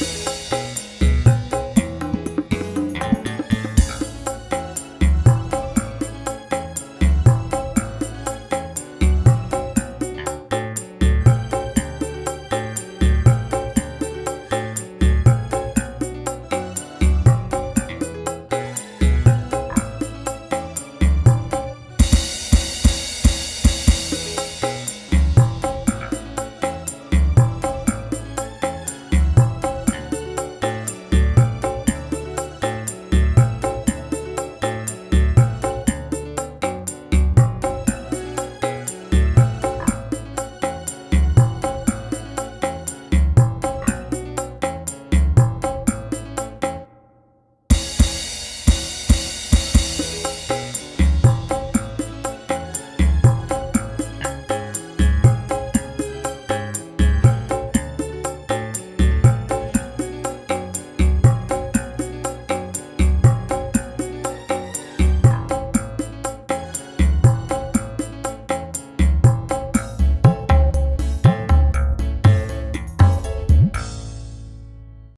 you